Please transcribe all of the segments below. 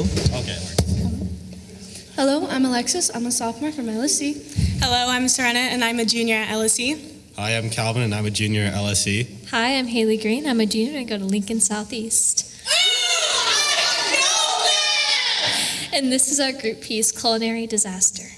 Hello? Okay. Hello, I'm Alexis. I'm a sophomore from LSE. Hello, I'm Serena, and I'm a junior at LSE. Hi, I'm Calvin, and I'm a junior at LSE. Hi, I'm Haley Green. I'm a junior and I go to Lincoln Southeast. And this is our group piece, Culinary Disaster.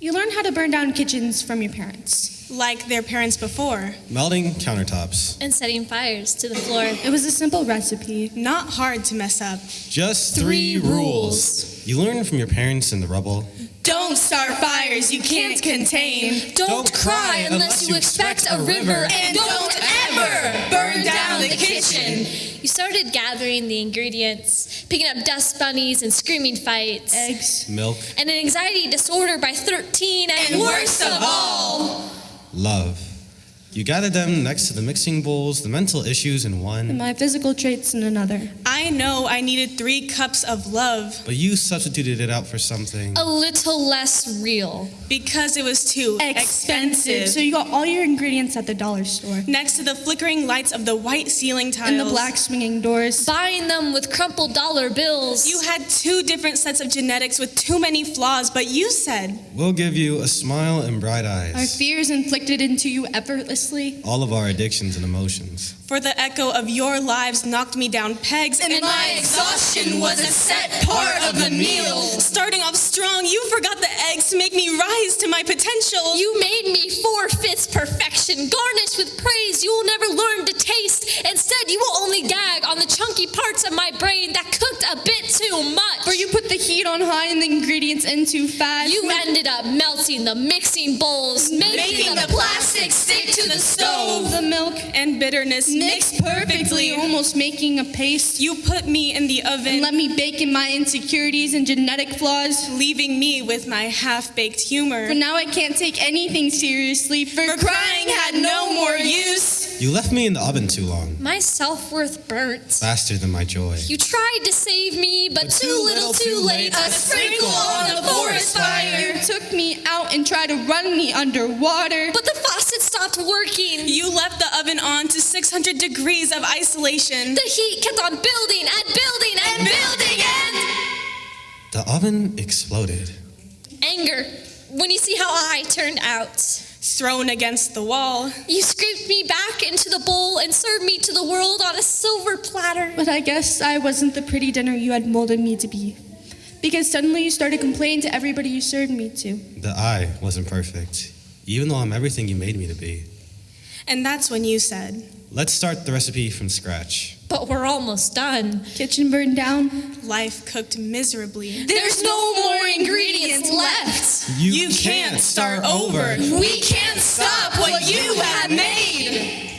You learn how to burn down kitchens from your parents. Like their parents before. Melting countertops. And setting fires to the floor. It was a simple recipe. Not hard to mess up. Just Three three, rules. rules. You learn from your parents in the rubble. Don't start fires you can't contain. Don't, Don't cry cry unless you expect a river. And don't ever burn down the kitchen. You started gathering the ingredients, picking up dust bunnies and screaming fights. Eggs. Milk. And an anxiety disorder by 13 and, And worst of all, Love. You gathered them next to the mixing bowls, the mental issues in one, And my physical traits in another. I know I needed three cups of love but you substituted it out for something. a little less real. because it was too expensive. So you got all your ingredients at the dollar store. Next to the flickering lights of the white ceiling tiles. And the black swinging doors. Buying them with crumpled dollar bills. You had two different sets of genetics with too many flaws, but you said, We'll give you a smile and bright eyes. Our fears inflicted into you effortlessly. All of our addictions and emotions. For the echo of your lives knocked me down pegs, and, my exhaustion was a set part of the meal. Starting off strong, you forgot the eggs to make me rise to my potential. You made me four fifths perfection, garnished with praise you will never learn to taste. Instead, you will only gag on the chunky parts of my brain that cooked a bit too much. For you put heat on high and the ingredients in too fast. You ended up melting the mixing bowls, making, Making the plastic stick to the stove. the milk and bitterness mixed perfectly, almost making a paste. You put me in the oven, And let me bake in my insecurities and genetic flaws. leaving me with my half-baked humor. For now I can't take anything seriously. For, For crying had no more use. You left me in the oven too long, my self worth burnt. faster than my joy. You tried to save me, but, But too, too little, little, too too late. late. A sprinkle on the forest fire. You took me out and tried to run me underwater. But the faucet stopped working. You left the oven on to 600 degrees of isolation. The heat kept on building and building and building and The oven exploded. anger when you see how I turned out. Thrown against the wall. You scraped me back into the bowl and served me to the world on a silver platter. But I guess I wasn't the pretty dinner you had molded me to be. Because suddenly you started complaining to everybody you served me to. The I wasn't perfect, even though I'm everything you made me to be. And that's when you said, Let's start the recipe from scratch. But we're almost done. Kitchen burned down. life cooked miserably. There's no more ingredients left. You can't start over. We can't stop what you have made.